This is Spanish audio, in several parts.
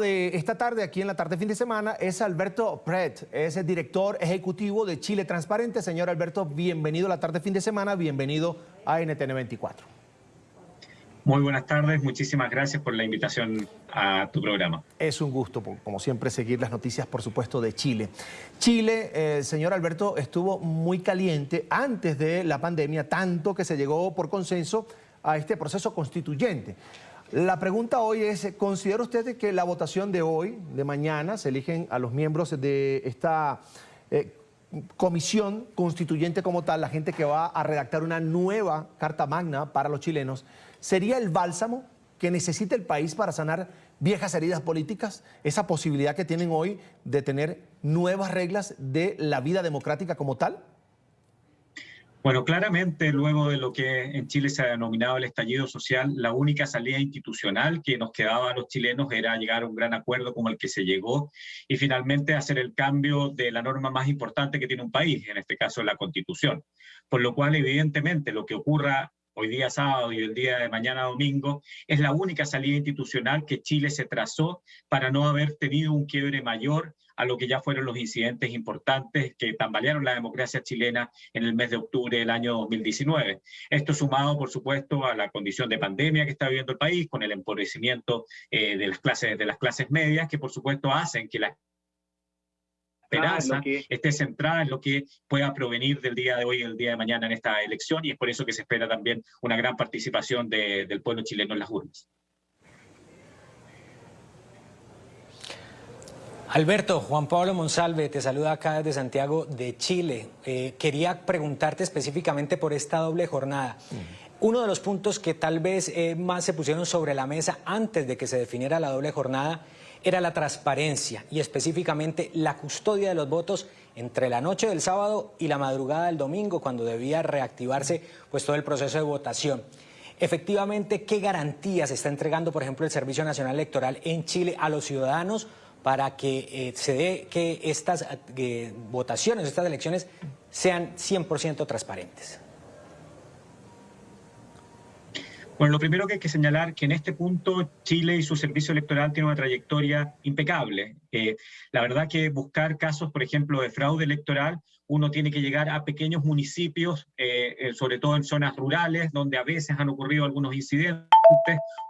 de esta tarde, aquí en la tarde fin de semana, es Alberto Pret, es el director ejecutivo de Chile Transparente. Señor Alberto, bienvenido a la tarde fin de semana, bienvenido a NTN 24. Muy buenas tardes, muchísimas gracias por la invitación a tu programa. Es un gusto, como siempre, seguir las noticias, por supuesto, de Chile. Chile, eh, señor Alberto, estuvo muy caliente antes de la pandemia, tanto que se llegó por consenso a este proceso constituyente. La pregunta hoy es, ¿considera usted que la votación de hoy, de mañana, se eligen a los miembros de esta eh, comisión constituyente como tal, la gente que va a redactar una nueva Carta Magna para los chilenos, sería el bálsamo que necesita el país para sanar viejas heridas políticas? Esa posibilidad que tienen hoy de tener nuevas reglas de la vida democrática como tal? Bueno, claramente luego de lo que en Chile se ha denominado el estallido social, la única salida institucional que nos quedaba a los chilenos era llegar a un gran acuerdo como el que se llegó y finalmente hacer el cambio de la norma más importante que tiene un país, en este caso la constitución. Por lo cual, evidentemente, lo que ocurra hoy día sábado y el día de mañana domingo, es la única salida institucional que Chile se trazó para no haber tenido un quiebre mayor a lo que ya fueron los incidentes importantes que tambalearon la democracia chilena en el mes de octubre del año 2019. Esto sumado, por supuesto, a la condición de pandemia que está viviendo el país, con el empobrecimiento eh, de, las clases, de las clases medias, que por supuesto hacen que la esperanza esté centrada en lo que pueda provenir del día de hoy y el día de mañana en esta elección, y es por eso que se espera también una gran participación del pueblo chileno en las urnas. Alberto, Juan Pablo Monsalve, te saluda acá desde Santiago de Chile. Eh, quería preguntarte específicamente por esta doble jornada. Uno de los puntos que tal vez eh, más se pusieron sobre la mesa antes de que se definiera la doble jornada era la transparencia y específicamente la custodia de los votos entre la noche del sábado y la madrugada del domingo, cuando debía reactivarse pues, todo el proceso de votación. Efectivamente, ¿qué garantías está entregando, por ejemplo, el Servicio Nacional Electoral en Chile a los ciudadanos para que eh, se dé que estas eh, votaciones, estas elecciones sean 100% transparentes? Bueno, lo primero que hay que señalar que en este punto Chile y su servicio electoral tienen una trayectoria impecable. Eh, la verdad que buscar casos, por ejemplo, de fraude electoral, uno tiene que llegar a pequeños municipios, sobre todo en zonas rurales, donde a veces han ocurrido algunos incidentes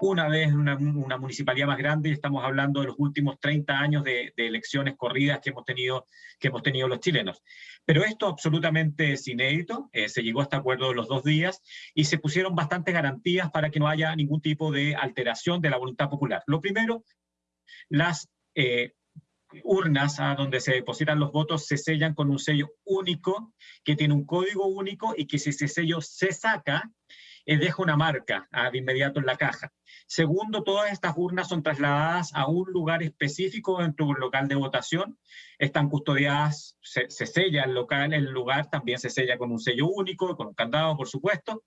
una vez una, municipalidad más grande y estamos hablando de los últimos 30 años de, elecciones corridas que hemos, tenido, que hemos tenido los chilenos. Pero esto absolutamente es inédito, eh, se llegó a este acuerdo los dos días y se pusieron bastantes garantías para que no haya ningún tipo de alteración de la voluntad popular. Lo primero, las eh, urnas a donde se depositan los votos se sellan con un sello único, que tiene un código único y que si ese sello se saca, eh, deja una marca ah, de inmediato en la caja. Segundo, todas estas urnas son trasladadas a un lugar específico dentro del local de votación, están custodiadas, se, se sella el local, el lugar también se sella con un sello único, con un candado, por supuesto,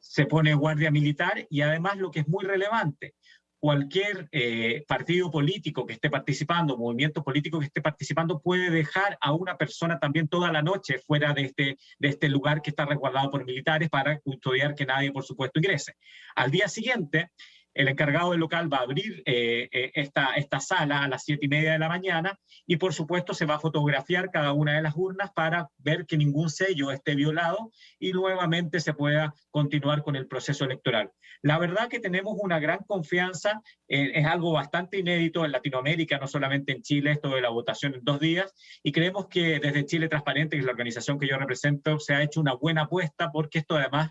se pone guardia militar y además lo que es muy relevante, cualquier eh, partido político que esté participando, movimiento político que esté participando, puede dejar a una persona también toda la noche fuera de este, de este lugar que está resguardado por militares para custodiar que nadie, por supuesto, ingrese. Al día siguiente, el encargado del local va a abrir eh, eh, esta, esta sala a las siete y media de la mañana y por supuesto se va a fotografiar cada una de las urnas para ver que ningún sello esté violado y nuevamente se pueda continuar con el proceso electoral. La verdad que tenemos una gran confianza, eh, es algo bastante inédito en Latinoamérica, no solamente en Chile, esto de la votación en dos días, y creemos que desde Chile Transparente, que es la organización que yo represento, se ha hecho una buena apuesta porque esto además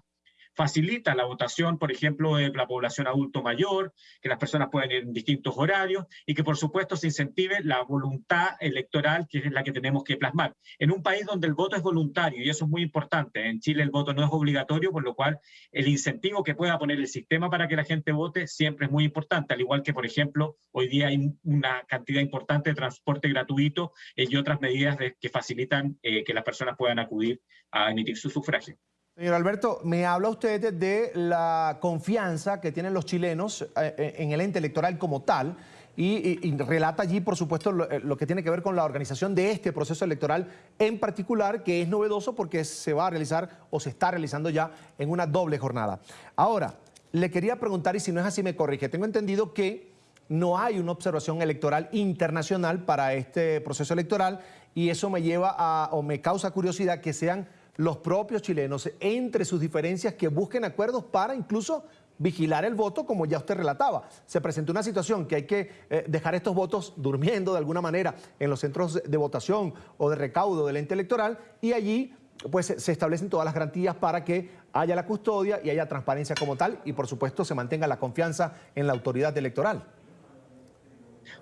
facilita la votación, por ejemplo, de la población adulto mayor, que las personas pueden ir en distintos horarios y que por supuesto se incentive la voluntad electoral que es la que tenemos que plasmar. En un país donde el voto es voluntario, y eso es muy importante, en Chile el voto no es obligatorio, por lo cual el incentivo que pueda poner el sistema para que la gente vote siempre es muy importante, al igual que, por ejemplo, hoy día hay una cantidad importante de transporte gratuito y otras medidas que facilitan eh, que las personas puedan acudir a emitir su sufragio. Señor Alberto, me habla usted de la confianza que tienen los chilenos eh, eh, en el ente electoral como tal y, relata allí, por supuesto, eh, lo, que tiene que ver con la organización de este proceso electoral en particular, que es novedoso porque se va a realizar o se está realizando ya en una doble jornada. Ahora, le quería preguntar, y si no es así me corrige, tengo entendido que no hay una observación electoral internacional para este proceso electoral y eso me lleva a, o me causa curiosidad que sean los propios chilenos entre sus diferencias que busquen acuerdos para incluso vigilar el voto, como ya usted relataba. Se presentó una situación que hay que eh, dejar estos votos durmiendo de alguna manera en los centros de votación o de recaudo del ente electoral y allí pues se establecen todas las garantías para que haya la custodia y haya transparencia como tal y por supuesto se mantenga la confianza en la autoridad electoral.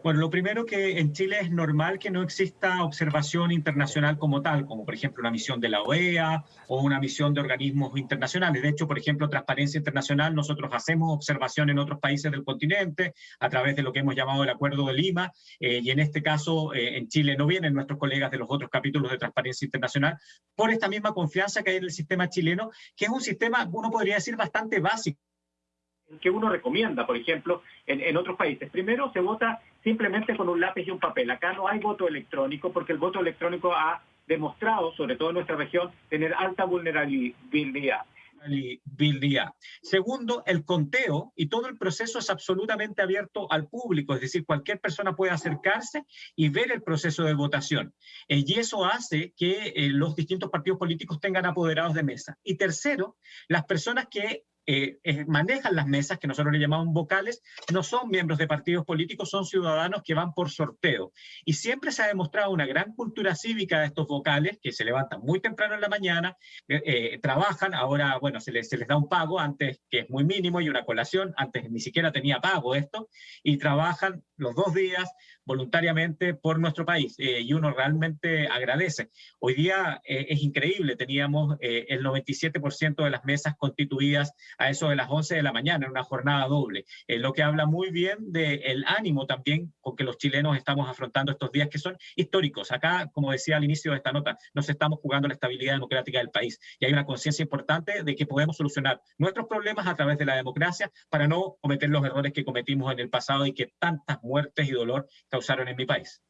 Bueno, lo primero que en Chile es normal que no exista observación internacional como tal, como por ejemplo una misión de la OEA o una misión de organismos internacionales. De hecho, por ejemplo, Transparencia Internacional, nosotros hacemos observación en otros países del continente a través de lo que hemos llamado el Acuerdo de Lima, eh, y en este caso eh, en Chile no vienen nuestros colegas de los otros capítulos de Transparencia Internacional por esta misma confianza que hay en el sistema chileno, que es un sistema, uno podría decir, bastante básico que uno recomienda, por ejemplo, en, en, otros países. Primero, se vota simplemente con un lápiz y un papel. Acá no hay voto electrónico porque el voto electrónico ha demostrado, sobre todo en nuestra región, tener alta vulnerabilidad. Segundo, el conteo y todo el proceso es absolutamente abierto al público, es decir, cualquier persona puede acercarse y ver el proceso de votación. Eh, y eso hace que eh, los distintos partidos políticos tengan apoderados de mesa. Y tercero, las personas que eh, eh, manejan las mesas, que nosotros le llamamos vocales, no son miembros de partidos políticos, son ciudadanos que van por sorteo. Y siempre se ha demostrado una gran cultura cívica de estos vocales, que se levantan muy temprano en la mañana, eh, trabajan, ahora, bueno, se les, se les da un pago antes, que es muy mínimo, y una colación, antes ni siquiera tenía pago esto, y trabajan los dos días voluntariamente por nuestro país eh, y uno realmente agradece. Hoy día eh, es increíble, teníamos eh, el 97% de las mesas constituidas a eso de las 11 de la mañana en una jornada doble, lo que habla muy bien del ánimo también con que los chilenos estamos afrontando estos días que son históricos. Acá, como decía al inicio de esta nota, nos estamos jugando la estabilidad democrática del país y hay una conciencia importante de que podemos solucionar nuestros problemas a través de la democracia para no cometer los errores que cometimos en el pasado y que tantas muertes y dolor causaron en mi país.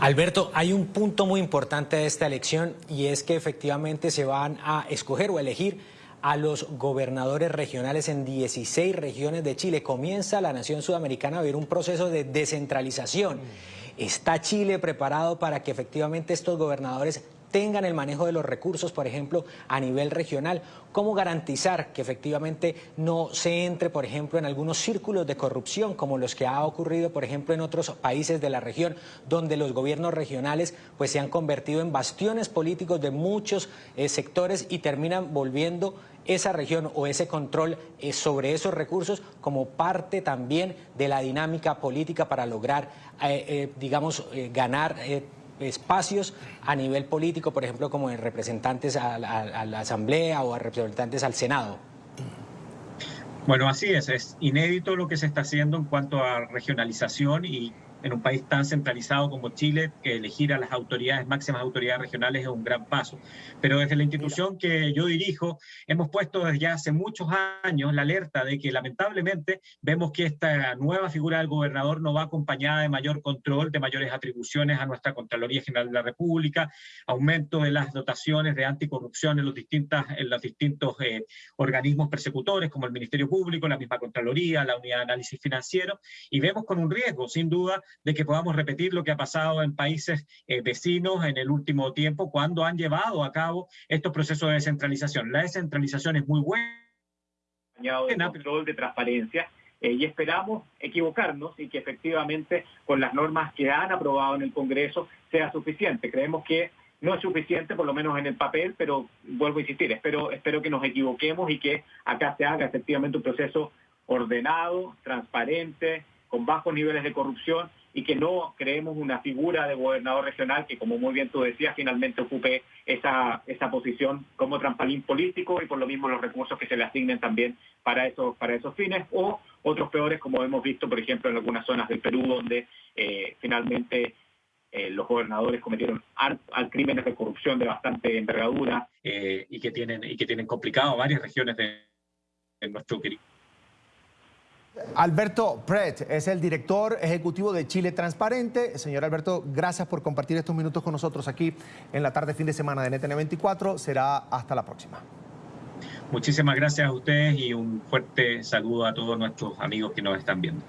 Alberto, hay un punto muy importante de esta elección y es que efectivamente se van a escoger o elegir a los gobernadores regionales en 16 regiones de Chile. Comienza la nación sudamericana a vivir un proceso de descentralización. ¿Está Chile preparado para que efectivamente estos gobernadores tengan el manejo de los recursos, por ejemplo, a nivel regional. ¿Cómo garantizar que efectivamente no se entre, por ejemplo, en algunos círculos de corrupción, como los que ha ocurrido, por ejemplo, en otros países de la región, donde los gobiernos regionales pues, se han convertido en bastiones políticos de muchos eh, sectores y terminan volviendo esa región o ese control eh, sobre esos recursos como parte también de la dinámica política para lograr, eh, digamos, ganar espacios a nivel político, por ejemplo, como en representantes a la, Asamblea o a representantes al Senado? Bueno, así es, es inédito lo que se está haciendo en cuanto a regionalización y en un país tan centralizado como Chile, que elegir a las autoridades, máximas autoridades regionales es un gran paso. Pero desde la institución que yo dirijo, hemos puesto desde ya hace muchos años la alerta de que lamentablemente vemos que esta nueva figura del gobernador no va acompañada de mayor control, de mayores atribuciones a nuestra Contraloría General de la República, aumento de las dotaciones de anticorrupción en los, distintas, en los distintos eh, organismos persecutores, como el Ministerio Público, la misma Contraloría, la Unidad de Análisis Financiero, y vemos con un riesgo, sin duda, de que podamos repetir lo que ha pasado en países eh, vecinos en el último tiempo cuando han llevado a cabo estos procesos de descentralización. La descentralización es muy buena. De control de transparencia eh, y esperamos equivocarnos y que efectivamente con las normas que han aprobado en el Congreso sea suficiente. Creemos que no es suficiente, por lo menos en el papel, pero vuelvo a insistir, espero, espero que nos equivoquemos y que acá se haga efectivamente un proceso ordenado, transparente, con bajos niveles de corrupción y que no creemos una figura de gobernador regional que, como muy bien tú decías, finalmente ocupe esa, esa posición como trampolín político y por lo mismo los recursos que se le asignen también para esos, para esos fines, o otros peores, como hemos visto, por ejemplo, en algunas zonas del Perú, donde eh, finalmente eh, los gobernadores cometieron al, crímenes de corrupción de bastante envergadura. Eh, y, que tienen, y que tienen complicado varias regiones de, de nuestro querido Alberto Pret es el director ejecutivo de Chile Transparente. Señor Alberto, gracias por compartir estos minutos con nosotros aquí en la tarde fin de semana de NTN 24. Será hasta la próxima. Muchísimas gracias a ustedes y un fuerte saludo a todos nuestros amigos que nos están viendo.